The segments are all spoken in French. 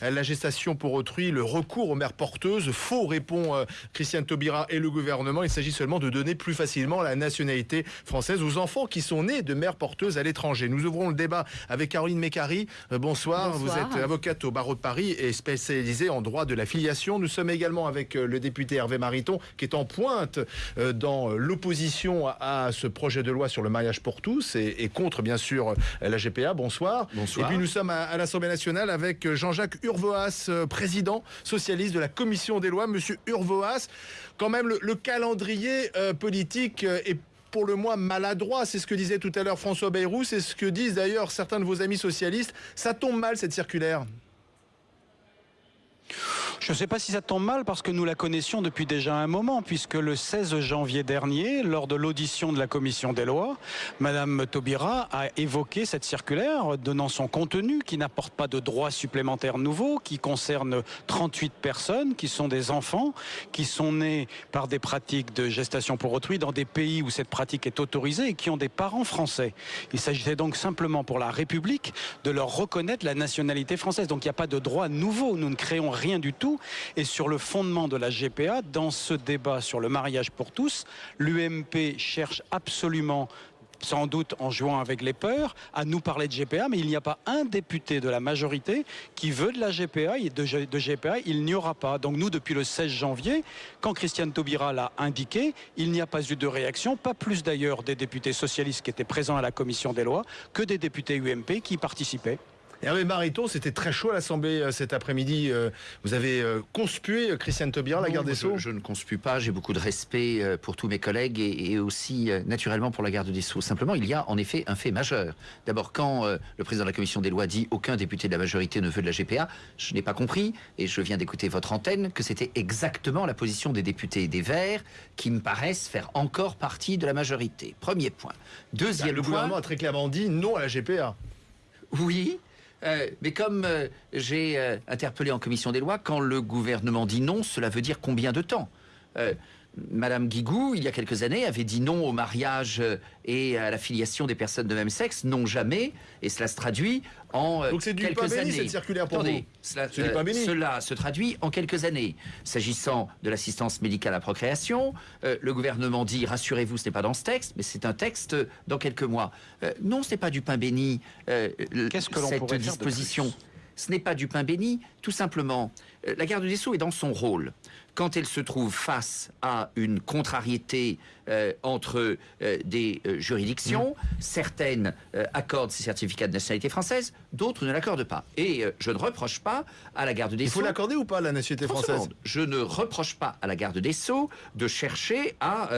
la gestation pour autrui, le recours aux mères porteuses. Faux, répond euh, Christiane Taubira et le gouvernement. Il s'agit seulement de donner plus facilement la nationalité française aux enfants qui sont nés de mères porteuses à l'étranger. Nous ouvrons le débat avec Caroline Mécari. Euh, bonsoir. Vous êtes avocate au barreau de Paris et spécialisée en droit de la filiation. Nous sommes également avec euh, le député Hervé Mariton qui est en pointe dans l'opposition à ce projet de loi sur le mariage pour tous et, contre bien sûr la GPA. Bonsoir. Bonsoir. Et puis nous sommes à, l'Assemblée nationale avec Jean-Jacques Urvoas, président socialiste de la commission des lois. Monsieur Urvoas, quand même le, calendrier euh, politique euh, est pour le moins maladroit. C'est ce que disait tout à l'heure François Bayrou, c'est ce que disent d'ailleurs certains de vos amis socialistes. Ça tombe mal cette circulaire. Je ne sais pas si ça tombe mal parce que nous la connaissions depuis déjà un moment, puisque le 16 janvier dernier, lors de l'audition de la commission des lois, Madame Taubira a évoqué cette circulaire, donnant son contenu qui n'apporte pas de droits supplémentaires nouveaux, qui concerne 38 personnes, qui sont des enfants, qui sont nés par des pratiques de gestation pour autrui dans des pays où cette pratique est autorisée et qui ont des parents français. Il s'agissait donc simplement pour la République de leur reconnaître la nationalité française. Donc il n'y a pas de droits nouveaux. Nous ne créons rien du tout et sur le fondement de la GPA, dans ce débat sur le mariage pour tous, l'UMP cherche absolument sans doute en jouant avec les peurs, à nous parler de GPA, mais il n'y a pas un député de la majorité qui veut de la GPA et de, GPA, il n'y aura pas. Donc nous, depuis le 16 janvier, quand Christiane Taubira l'a indiqué, il n'y a pas eu de réaction, pas plus d'ailleurs des députés socialistes qui étaient présents à la commission des lois que des députés UMP qui participaient. Hervé Mariton, c'était très chaud à l'Assemblée euh, cet après-midi. Euh, vous avez euh, conspué Christiane Taubira, la garde des Sceaux je, ne conspue pas, j'ai beaucoup de respect pour tous mes collègues et, aussi naturellement pour la garde des Sceaux. Simplement, il y a en effet un fait majeur. D'abord, quand le président de la commission des lois dit aucun député de la majorité ne veut de la GPA, je n'ai pas compris, et je viens d'écouter votre antenne, que c'était exactement la position des députés des Verts qui me paraissent faire encore partie de la majorité. Premier point. Deuxième le point. Le gouvernement a très clairement dit non à la GPA. Oui, euh, mais comme euh, j'ai euh, interpellé en commission des lois, quand le gouvernement dit non, cela veut dire combien de temps? Madame Guigou, il y a quelques années, avait dit non au mariage et à la filiation des personnes de même sexe, non jamais, et cela se traduit en euh, Donc c'est du quelques pain années. cette circulaire pour Attendez, Cela, euh, cela se traduit en quelques années. S'agissant de l'assistance médicale à procréation, euh, le gouvernement dit rassurez-vous, ce n'est pas dans ce texte, mais c'est un texte dans quelques mois. non, ce n'est pas du pain béni. Qu'est-ce que l'on cette disposition ce n'est pas du pain béni, tout simplement. La garde des Sceaux est dans son rôle quand elle se trouve face à une contrariété euh, entre euh, des euh, juridictions, mm. certaines accordent ces certificats de nationalité française, d'autres ne l'accordent pas. Et je ne reproche pas à la garde des Sceaux... Il faut l'accorder ou pas, la nationalité française Je ne reproche pas à la garde des Sceaux de chercher à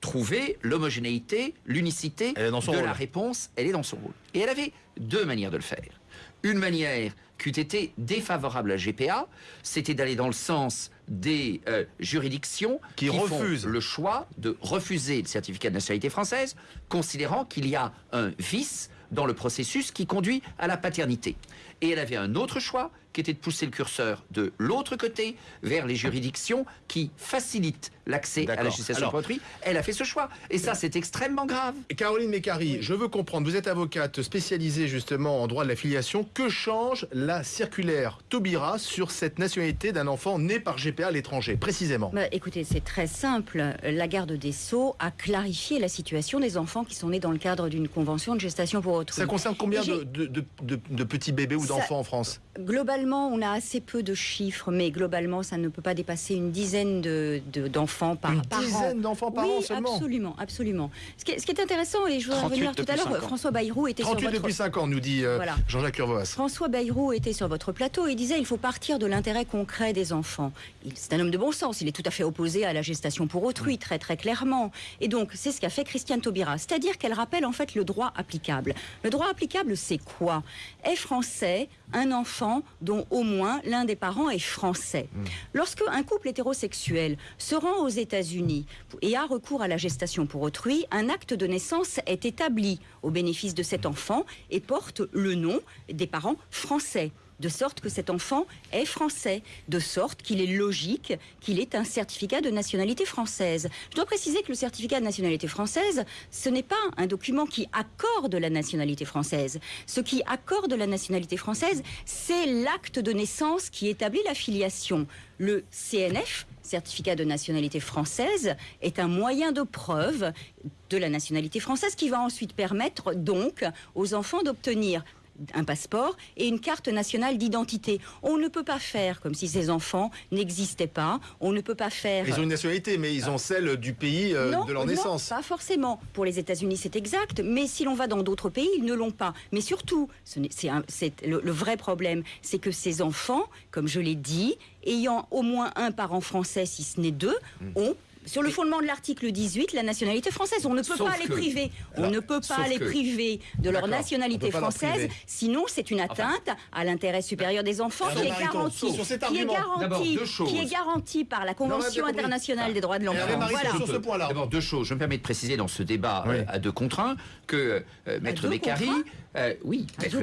trouver l'homogénéité, l'unicité de la réponse. Elle est dans son rôle. Et elle avait deux manières de le faire. Une manière qui eût été défavorable à GPA, c'était d'aller dans le sens des euh, juridictions qui, refusent le choix de refuser le certificat de nationalité française, considérant qu'il y a un vice dans le processus qui conduit à la paternité. Et elle avait un autre choix, qui était de pousser le curseur de l'autre côté, vers les juridictions qui facilitent l'accès à la législation pour Elle a fait ce choix. Et ça, c'est extrêmement grave. Caroline Mécari, je veux comprendre, vous êtes avocate spécialisée justement en droit de la filiation. Que change la circulaire Taubira sur cette nationalité d'un enfant né par GPA à l'étranger, précisément? Bah, Écoutez, c'est très simple. La garde des Sceaux a clarifié la situation des enfants qui sont nés dans le cadre d'une convention de gestation pour autrui. Ça concerne combien de, petits bébés ou d'enfants en France? Globalement, on a assez peu de chiffres, mais globalement, ça ne peut pas dépasser une dizaine d'enfants par, une par dizaine d'enfants par an seulement Absolument, absolument. Ce qui, est, intéressant, et je voudrais revenir tout à l'heure, François Bayrou était 38 sur votre... depuis 5 ans, nous dit euh, Jean-Jacques Urvoas. François Bayrou était sur votre plateau et disait il faut partir de l'intérêt concret des enfants. C'est un homme de bon sens, il est tout à fait opposé à la gestation pour autrui, très très clairement. Et donc, c'est ce qu'a fait Christiane Taubira, c'est-à-dire qu'elle rappelle en fait le droit applicable. Le droit applicable, c'est quoi? Est français un enfant dont au moins l'un des parents est français. Mm. Lorsque un couple hétérosexuel se rend aux États-Unis et a recours à la gestation pour autrui, un acte de naissance est établi au bénéfice de cet enfant et porte le nom des parents français. De sorte que cet enfant est français, de sorte qu'il est logique qu'il ait un certificat de nationalité française. Je dois préciser que le certificat de nationalité française, ce n'est pas un document qui accorde la nationalité française. Ce qui accorde la nationalité française, c'est l'acte de naissance qui établit la filiation. Le CNF, certificat de nationalité française, est un moyen de preuve de la nationalité française qui va ensuite permettre donc aux enfants d'obtenir un passeport et une carte nationale d'identité. On ne peut pas faire comme si ces enfants n'existaient pas. On ne peut pas faire. Ils ont une nationalité, mais ils ont celle du pays euh, non, de leur non, naissance. Pas forcément. Pour les États-Unis, c'est exact. Mais si l'on va dans d'autres pays, ils ne l'ont pas. Mais surtout, c'est le vrai problème, c'est que ces enfants, comme je l'ai dit, ayant au moins un parent français, si ce n'est deux, Hmm. ont sur le fondement de l'article 18, la nationalité française, on ne peut Sauf pas les priver. On ne peut pas les que- priver de leur nationalité française. Sinon, c'est une atteinte à l'intérêt supérieur des enfants qui est Mariton, garanti, sur cet qui est qui par la Convention internationale des droits de l'enfant. Voilà. sur ce point-là. D'abord, deux choses. Je me permets de préciser dans ce débat Oui. euh, à deux contre un que euh, Maître Mécari, euh, oui, À Maître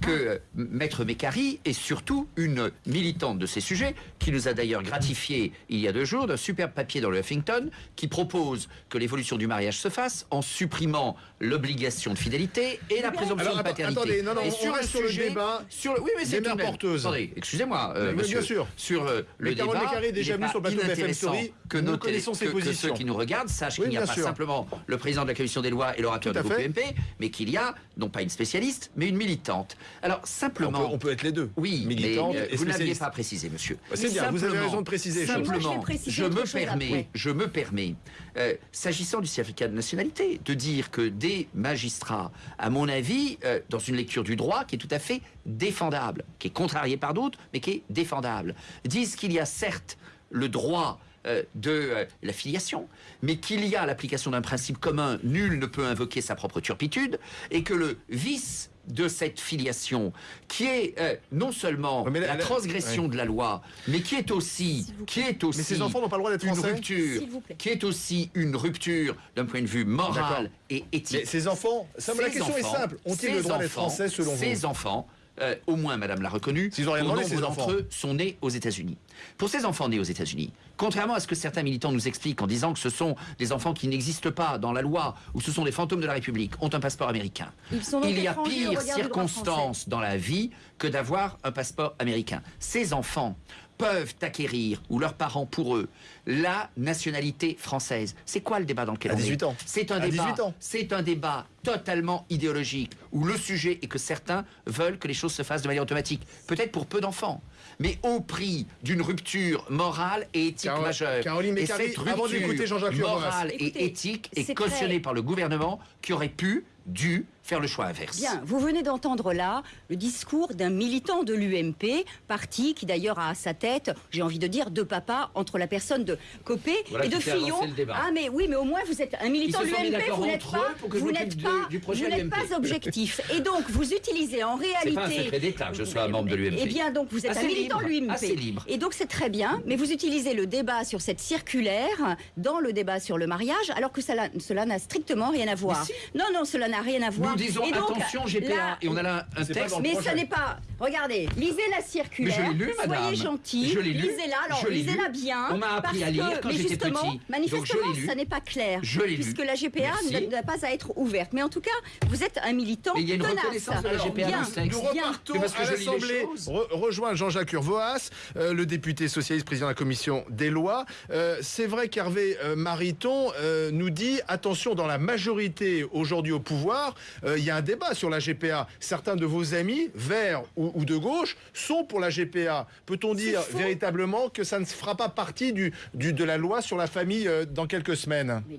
que Maître Mécari est surtout une militante de ces sujets qui nous a d'ailleurs gratifié il y a deux jours d'un superbe papier dans le Huffington qui propose que l'évolution du mariage se fasse en supprimant l'obligation de fidélité et la présomption Alors, de paternité. attendez, non, non, et on reste sur le débat sur le- oui, mais c'est porteuses. Attendez, excusez-moi, euh, bien sûr. sur euh, le Mais Carole débat. Il déjà pas sur le plateau de inintéressant Story. que Nous nos connaissons ses que- que positions. ceux qui nous regardent sachent Oui, qu'il n'y a pas sûr. simplement le président de la commission des lois et l'orateur du groupe. UMP, mais qu'il y a non pas une spécialiste, mais une militante. Alors On simplement. peut, on peut être les deux. Oui, militante mais euh, et vous n'aviez spécialiste. pas précisé, monsieur. Bah, c'est bien, vous avez raison de préciser je Simplement, je me permets. Je me permets, euh, s'agissant du certificat de nationalité, de dire que des magistrats, à mon avis, euh, dans une lecture du droit qui est tout à fait défendable, qui est contrariée par d'autres, mais qui est défendable, disent qu'il y a certes le droit de euh, la filiation, mais qu'il y a l'application d'un principe commun, nul ne peut invoquer sa propre turpitude, et que le vice de cette filiation, qui est euh, non seulement mais la- la la- transgression de la loi, mais qui est aussi, qui est aussi Mais ces enfants n'ont pas le droit d'être une français rupture, qui est aussi une rupture d'un point de vue moral et éthique. Mais ces enfants, ça, la Ces question est enfants- simple. Ont-ils ces le droit d'être français selon vous? Ces enfants, euh, au moins Madame l'a reconnu, S'ils ont rien pour demandé, nombre ces d'entre enfants. eux sont nés aux États-Unis. Pour ces enfants nés aux États-Unis, contrairement à ce que certains militants nous expliquent en disant que ce sont des enfants qui n'existent pas dans la loi ou ce sont des fantômes de la République, ont un passeport américain. Ils sont donc Il y a étrangers au pire regard du droit circonstance dans la vie que d'avoir un passeport américain. Ces enfants peuvent acquérir, ou leurs parents pour eux, la nationalité française. C'est quoi le débat dans lequel À on est 18 ans. C'est un À débat. 18 ans. C'est un débat totalement idéologique où le sujet est que certains veulent que les choses se fassent de manière automatique, peut-être pour peu d'enfants, mais au prix d'une rupture morale et éthique Carole- majeure. Caroline et cette avant d'écouter rupture Jean-Jacques morale et éthique est c'est cautionnée par le gouvernement qui aurait pu, dû faire le choix inverse. Bien, vous venez d'entendre là le discours d'un militant de l'UMP, parti qui d'ailleurs a à sa tête, j'ai envie de dire, deux papas entre la personne de Copé Voilà et de Fillon. Ah mais oui, mais au moins vous êtes un militant de l'UMP, vous n'êtes pas, vous n'êtes pas, du projet vous n'êtes UMP. pas objectif. Et donc vous utilisez en réalité. C'est pas un secret d'État que je sois un membre de l'UMP. Eh bien donc vous êtes Assez un militant de l'UMP. Et donc c'est très bien, mais vous utilisez le débat sur cette circulaire dans le débat sur le mariage, alors que cela cela n'a strictement rien à voir. si. Non, non, cela n'a rien à voir. Nous disons donc, attention GPA là, et on a là un texte. mais projet. ça n'est pas. Regardez, lisez la circulaire. Mais je l'ai lu, madame. Soyez gentil. Je l'ai lu. Lisez-la. Alors, lisez-la bien. On m'a appris parce à lire que- quand j'étais justement, petit. Manifestement, ça n'est pas clair. Je l'ai lu. Puisque la GPA n'a pas à être ouverte. Mais en tout cas, vous êtes un militant. Mais il y a une tenace. reconnaissance de la GPA Bien, dans ce texte. Nous repartons à l'Assemblée. rejoint Jean-Jacques Urvoas, euh, le député socialiste, président de la commission des lois. Euh, c'est vrai qu'Hervé euh, Mariton nous dit attention, dans la majorité aujourd'hui au pouvoir, euh, il y a un débat sur la GPA. Certains de vos amis, verts ou, ou de gauche, sont pour la GPA. Peut-on dire véritablement que ça ne fera pas partie du, du- de la loi sur la famille euh, dans quelques semaines? Mais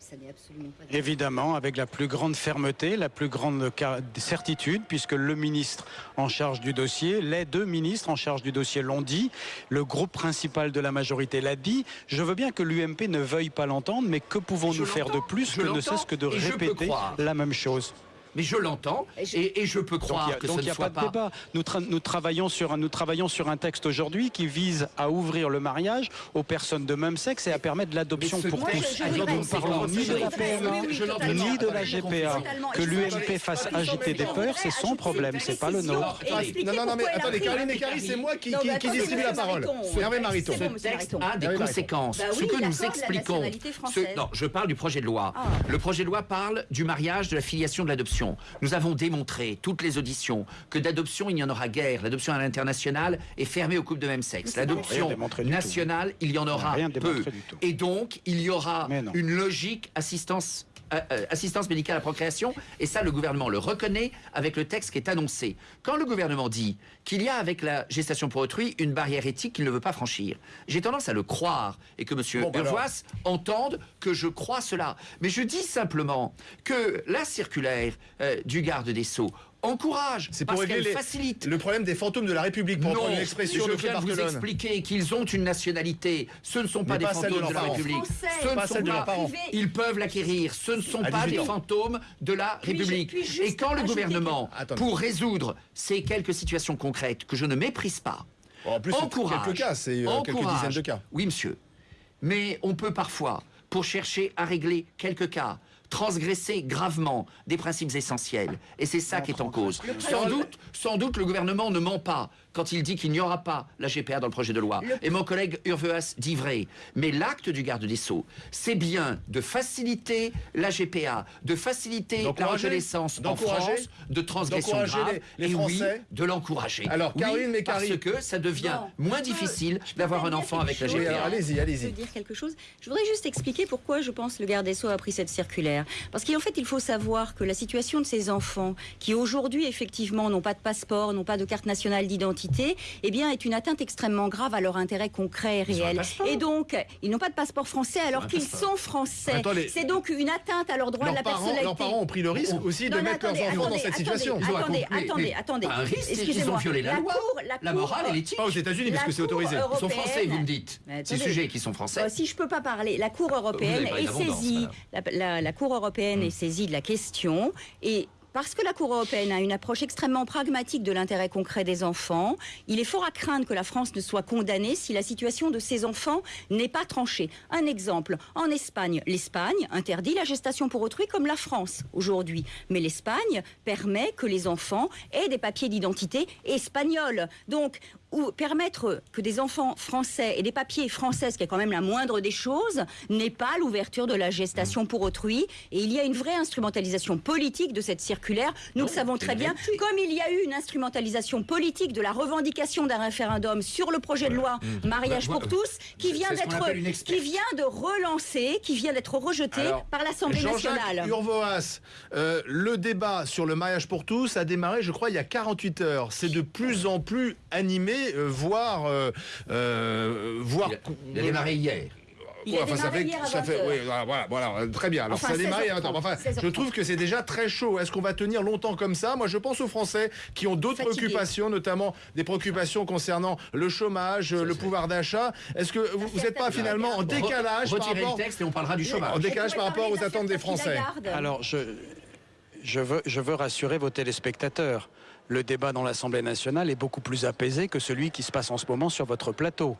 ça n'est absolument pas. vrai. Évidemment, avec la plus grande fermeté, la plus grande certitude, puisque le ministre en charge du dossier, les deux ministres en charge du dossier l'ont dit, le groupe principal de la majorité l'a dit. Je veux bien que l'UMP ne veuille pas l'entendre, mais que pouvons-nous faire de plus je que ne cesse que de répéter la même chose? Mais je l'entends Et je- et, et je peux Donc, croire y a- que donc, ce il ne n'y a soit pas de débat. Nous, tra- nous travaillons sur un, nous travaillons sur un texte aujourd'hui qui vise à ouvrir le mariage aux personnes de même sexe et à permettre l'adoption pour tous. je Nous ne parlons ni de la. PMA, ni de la GPA. Que l'UMP fasse agiter des peurs, c'est son problème, c'est pas le nôtre. Non, non, non, mais attendez, Caroline et Carrie, c'est moi qui, distribue la parole. Mariton. Hervé Mariton. C'est bon, Ce texte Mariton. a des Mariton. conséquences. Bah Ce que nous expliquons. non, je parle du projet de loi. Ah. Le projet de loi parle du mariage, de la filiation, de l'adoption. Nous avons démontré, toutes les auditions, que d'adoption, il n'y en aura guère. L'adoption à l'international est fermée aux couples de même sexe. L'adoption nationale, il y en aura peu. Et donc, il y aura une logique assistance. Euh, euh, assistance médicale à procréation, et ça le gouvernement le reconnaît avec le texte qui est annoncé. Quand le gouvernement dit qu'il y a avec la gestation pour autrui une barrière éthique qu'il ne veut pas franchir, j'ai tendance à le croire et que M. Bon, bah. Urvoas entende que je crois cela. Mais je dis simplement que la circulaire euh, du garde des Sceaux encourage, C'est pour parce régler qu'elle les- facilite le problème des fantômes de la République, pour non, reprendre une expression je de viens de vous expliquer qu'ils ont une nationalité. Ce ne sont pas Mais des pas de fantômes de, la. République. Français. Ce ne Pas sont de pas. parents. Ils peuvent l'acquérir. Ce ne sont pas 18 des fantômes de la République. Et quand le gouvernement, pour résoudre ces quelques situations concrètes que je ne méprise pas, En plus, encourage, quelques cas, c'est euh, quelques dizaines de cas. Oui, monsieur. Mais on peut parfois, pour chercher à régler quelques cas, transgresser gravement des principes essentiels. Et c'est ça qui est en cause. Sans doute, sans doute, le gouvernement ne ment pas quand il dit qu'il n'y aura pas la GPA dans le projet de loi. Le- Et mon collègue Urveas dit vrai. Mais l'acte du garde des Sceaux, c'est bien de faciliter la GPA, de faciliter la reconnaissance en D'encourager France de transgressions D'encourager graves. les- les et oui, de l'encourager. Alors, Oui, Caroline parce Mécari. que ça devient Non, moins je peux- difficile je d'avoir un enfant avec la Oui, GPA. allez-y, Je allez-y. veux dire quelque chose. Je voudrais juste expliquer pourquoi je pense le garde des Sceaux a pris cette circulaire. Parce qu'en fait, il faut savoir que la situation de ces enfants, qui aujourd'hui, effectivement, n'ont pas de passeport, n'ont pas de carte nationale d'identité, eh bien, est une atteinte extrêmement grave à leur intérêt concret et réel. Et donc, ils n'ont pas de passeport français alors qu'ils sont français. C'est donc une atteinte à leur droit de Leurs la parents, personnalité. leurs parents ont pris le risque aussi de Non, mais mettre leurs attendez, enfants dans cette attendez, situation. Attendez, attendez, attendez. ils ont Excusez-moi. violé la loi, la morale et l'éthique. Pas aux États-Unis, parce que c'est autorisé. Ils sont français, vous me dites. Ces sujets qui sont français. Euh, si je peux pas parler, la Cour européenne est saisie, la, Cour européenne Hmm. est saisie de la question et parce que la Cour européenne a une approche extrêmement pragmatique de l'intérêt concret des enfants, il est fort à craindre que la France ne soit condamnée si la situation de ces enfants n'est pas tranchée. Un exemple, en Espagne, l'Espagne interdit la gestation pour autrui comme la France aujourd'hui. Mais l'Espagne permet que les enfants aient des papiers d'identité espagnols. Donc, ou permettre que des enfants français et des papiers français, ce qui est quand même la moindre des choses, n'est pas l'ouverture de la gestation pour autrui. Et il y a une vraie instrumentalisation politique de cette circulaire. Nous Non, le savons c'est très bien. Comme il y a eu une instrumentalisation politique de la revendication d'un référendum sur le projet de loi mariage Bah, pour ouais. tous, qui vient d'être, qui vient de relancer, qui vient d'être rejeté Alors, par l'Assemblée nationale. Urvoas, euh, le débat sur le mariage pour tous a démarré, je crois, il y a 48 heures. C'est de plus en plus animé, euh, voire, euh, euh, voire. Il a, il a démarré hier. Il a Ouais, enfin, ça fait, hier à ça 20 fait, heures. oui, voilà, voilà, voilà, très bien. Alors Enfin, ça a démarré. 16h30, attends, enfin, 16h30. je trouve que c'est déjà très chaud. Est-ce qu'on va tenir longtemps comme ça? Moi, je pense aux Français qui ont d'autres préoccupations, notamment des préoccupations concernant le chômage, le pouvoir d'achat. Est-ce que vous n'êtes pas finalement en décalage par rapport le texte et on parlera du chômage. En décalage par rapport aux attentes des Français. Alors, je, je, veux, je veux rassurer vos téléspectateurs. Le débat dans l'Assemblée nationale est beaucoup plus apaisé que celui qui se passe en ce moment sur votre plateau.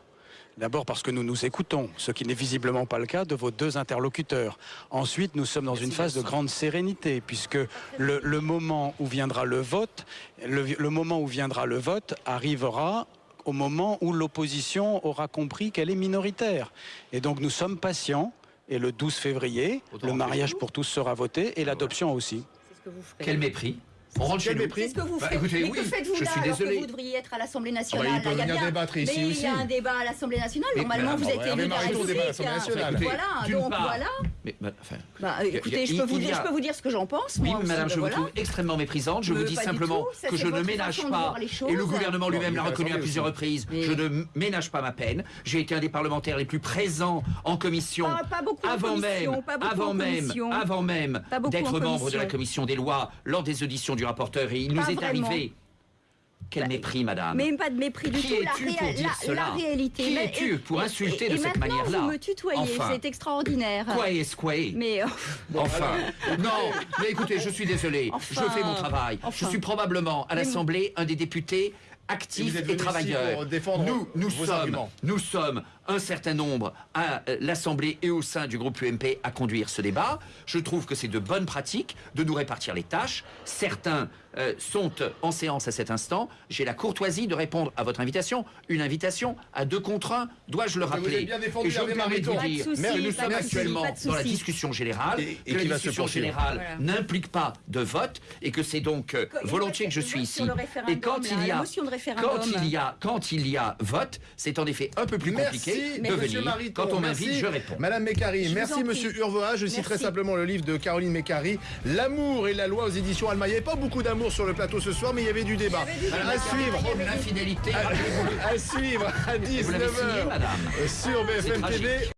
D'abord parce que nous nous écoutons, ce qui n'est visiblement pas le cas de vos deux interlocuteurs. Ensuite, nous sommes dans une phase de grande sérénité, puisque le, le moment où viendra le vote, le, le moment où viendra le vote arrivera au moment où l'opposition aura compris qu'elle est minoritaire. Et donc nous sommes patients. Et le 12 février, Autant le mariage pour tous sera voté et l'adoption aussi. C'est ce que vous ferez. Quel mépris. On rentre chez nous. mépris. C'est ce que vous Bah, faites. écoutez, mais oui, que faites-vous je là suis alors désolé. que vous devriez être à l'Assemblée Ah nationale? Bah, Là, peuvent il y a venir bien- débattre ici mais aussi. il y a un débat à l'Assemblée nationale. Mais, Normalement, vous bah, êtes élu de la République. l'Assemblée nationale. Écoutez, Voilà, donc part- voilà. Mais, bah, enfin, Bah, écoutez, je peux, vous dire, a- je peux vous dire ce que j'en pense. Oui, moi aussi, madame, je voilà. vous trouve extrêmement méprisante. Je Mais vous dis simplement ça, que je ne ménage pas, et le gouvernement lui-même l'a reconnu à plusieurs aussi. reprises, Mais- je ne ménage pas ma peine. J'ai été un des parlementaires les plus présents en commission, Pas- pas beaucoup en avant commission, même, pas beaucoup avant en même, avant même d'être membre de la commission. commission des lois lors des auditions du rapporteur. Et il Pas nous est vraiment. arrivé Quel Bah, mépris, madame. Mais pas de mépris du Qui tout. Es-tu pour dire la- cela la réalité. Qui es-tu pour et- insulter et de cette manière-là Vous me tutoyez, Enfin. c'est extraordinaire. Quoi est-ce quoi est Mais euh, Enfin, non, mais écoutez, je suis désolé. Enfin. je fais mon travail. Enfin. Je suis probablement à l'Assemblée un des députés actifs et, travailleurs. pour défendre nous, nous vos sommes, arguments. nous sommes un certain nombre à euh, l'Assemblée et au sein du groupe UMP à conduire ce débat. Je trouve que c'est de bonnes pratiques de nous répartir les tâches. Certains euh, sont en séance à cet instant. J'ai la courtoisie de répondre à votre invitation. Une invitation à deux contre un, dois-je le vous rappeler avez bien défendu Et je me Hervé permets de vous dire que nous sommes actuellement dans la discussion générale, Et- et que la va se discussion générale Voilà. n'implique pas de vote et que c'est donc euh, volontiers que je suis ici. Et quand là, il y a quand il y a quand il y a vote, c'est en effet un peu plus compliqué Merci, de venir. Mariton. Quand on m'invite, je réponds. Madame Mécari, merci. Monsieur Urvoa. Je citerai simplement le livre de Caroline Mécari, L'amour et la loi aux éditions Alma. Il n'y avait pas beaucoup d'amour sur le plateau ce soir, mais il y avait du débat. Avait. À suivre. L'infidélité. À, à suivre à Vous l'avez signé, 19h madame. sur BFM. TV.